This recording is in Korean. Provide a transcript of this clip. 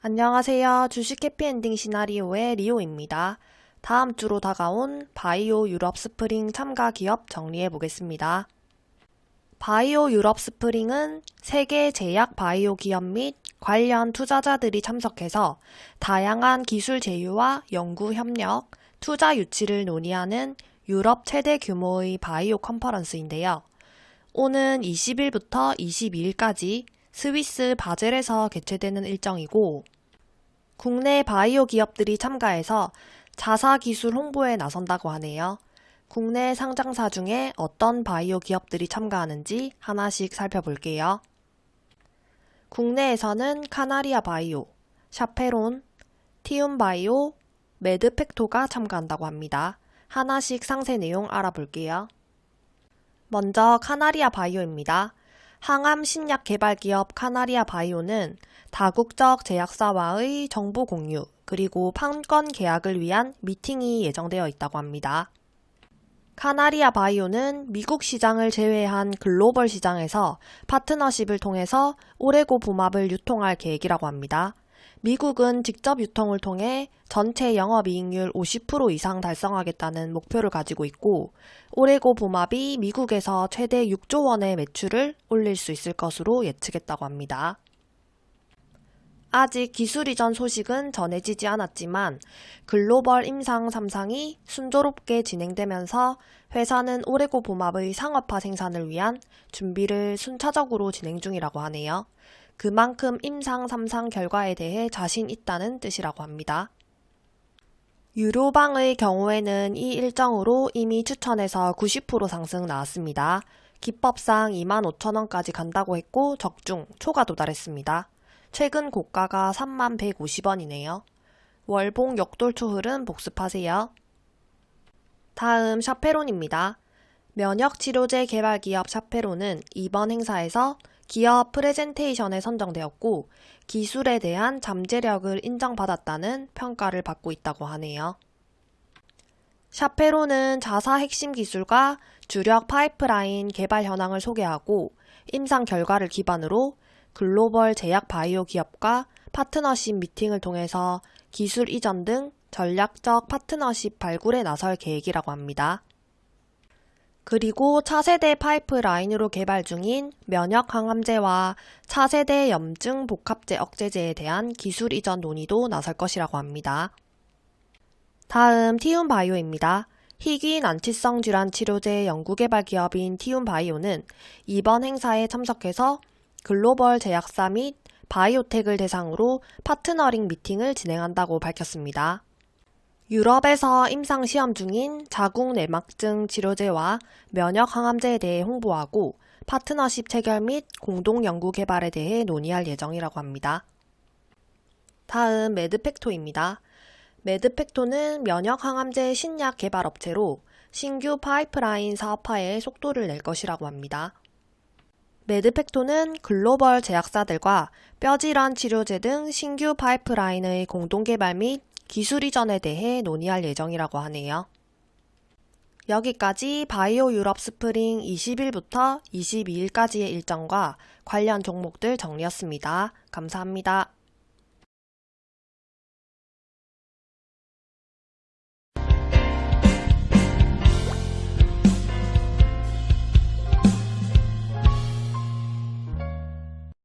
안녕하세요. 주식 해피엔딩 시나리오의 리오입니다. 다음 주로 다가온 바이오 유럽 스프링 참가 기업 정리해 보겠습니다. 바이오 유럽 스프링은 세계 제약 바이오 기업 및 관련 투자자들이 참석해서 다양한 기술 제휴와 연구 협력, 투자 유치를 논의하는 유럽 최대 규모의 바이오 컨퍼런스인데요. 오는 20일부터 22일까지 스위스 바젤에서 개최되는 일정이고 국내 바이오 기업들이 참가해서 자사 기술 홍보에 나선다고 하네요. 국내 상장사 중에 어떤 바이오 기업들이 참가하는지 하나씩 살펴볼게요. 국내에서는 카나리아 바이오, 샤페론, 티움 바이오, 메드팩토가 참가한다고 합니다. 하나씩 상세 내용 알아볼게요. 먼저 카나리아 바이오입니다. 항암 신약 개발 기업 카나리아 바이오는 다국적 제약사와의 정보 공유 그리고 판권 계약을 위한 미팅이 예정되어 있다고 합니다. 카나리아 바이오는 미국 시장을 제외한 글로벌 시장에서 파트너십을 통해서 오레고 봄합을 유통할 계획이라고 합니다. 미국은 직접 유통을 통해 전체 영업이익률 50% 이상 달성하겠다는 목표를 가지고 있고 오레고 봄합이 미국에서 최대 6조 원의 매출을 올릴 수 있을 것으로 예측했다고 합니다. 아직 기술 이전 소식은 전해지지 않았지만 글로벌 임상 3상이 순조롭게 진행되면서 회사는 오레고 봄합의 상업화 생산을 위한 준비를 순차적으로 진행 중이라고 하네요. 그만큼 임상 3상 결과에 대해 자신 있다는 뜻이라고 합니다. 유로방의 경우에는 이 일정으로 이미 추천해서 90% 상승 나왔습니다. 기법상 25,000원까지 간다고 했고 적중, 초가 도달했습니다. 최근 고가가 3150원이네요. 월봉 역돌초 흐름 복습하세요. 다음 샤페론입니다. 면역치료제 개발기업 샤페론은 이번 행사에서 기업 프레젠테이션에 선정되었고 기술에 대한 잠재력을 인정받았다는 평가를 받고 있다고 하네요. 샤페로는 자사 핵심 기술과 주력 파이프라인 개발 현황을 소개하고 임상 결과를 기반으로 글로벌 제약 바이오 기업과 파트너십 미팅을 통해서 기술 이전 등 전략적 파트너십 발굴에 나설 계획이라고 합니다. 그리고 차세대 파이프라인으로 개발 중인 면역 항암제와 차세대 염증 복합제 억제제에 대한 기술 이전 논의도 나설 것이라고 합니다. 다음 티움 바이오입니다. 희귀 난치성 질환 치료제 연구개발 기업인 티움 바이오는 이번 행사에 참석해서 글로벌 제약사 및 바이오텍을 대상으로 파트너링 미팅을 진행한다고 밝혔습니다. 유럽에서 임상 시험 중인 자궁 내막증 치료제와 면역 항암제에 대해 홍보하고 파트너십 체결 및 공동 연구 개발에 대해 논의할 예정이라고 합니다. 다음 메드팩토입니다. 메드팩토는 면역 항암제 신약 개발 업체로 신규 파이프라인 사업화에 속도를 낼 것이라고 합니다. 메드팩토는 글로벌 제약사들과 뼈질환 치료제 등 신규 파이프라인의 공동 개발 및 기술 이전에 대해 논의할 예정이라고 하네요. 여기까지 바이오 유럽 스프링 20일부터 22일까지의 일정과 관련 종목들 정리했습니다. 감사합니다.